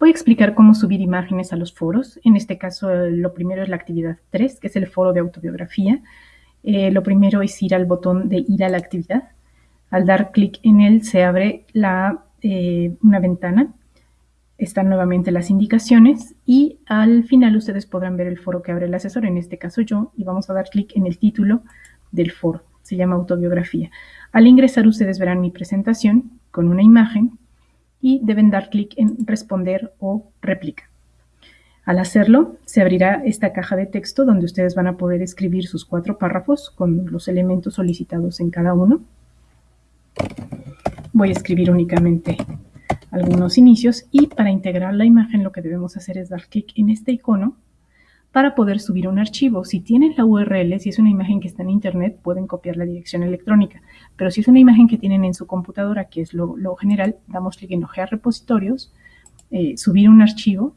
Voy a explicar cómo subir imágenes a los foros. En este caso, lo primero es la actividad 3, que es el foro de autobiografía. Eh, lo primero es ir al botón de ir a la actividad. Al dar clic en él se abre la, eh, una ventana. Están nuevamente las indicaciones y al final ustedes podrán ver el foro que abre el asesor, en este caso yo, y vamos a dar clic en el título del foro. Se llama autobiografía. Al ingresar ustedes verán mi presentación con una imagen y deben dar clic en responder o réplica. Al hacerlo, se abrirá esta caja de texto donde ustedes van a poder escribir sus cuatro párrafos con los elementos solicitados en cada uno. Voy a escribir únicamente algunos inicios y para integrar la imagen lo que debemos hacer es dar clic en este icono para poder subir un archivo. Si tienen la URL, si es una imagen que está en internet, pueden copiar la dirección electrónica. Pero si es una imagen que tienen en su computadora, que es lo, general, damos clic en Ojear repositorios, eh, subir un archivo,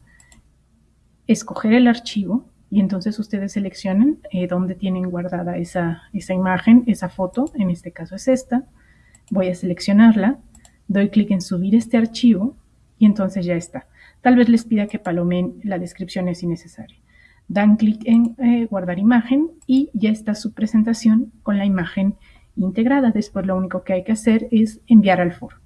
escoger el archivo y entonces ustedes seleccionan eh, dónde tienen guardada esa, esa imagen, esa foto, en este caso es esta. Voy a seleccionarla, doy clic en subir este archivo y entonces ya está. Tal vez les pida que palomen la descripción es innecesaria dan clic en eh, guardar imagen y ya está su presentación con la imagen integrada. Después lo único que hay que hacer es enviar al foro.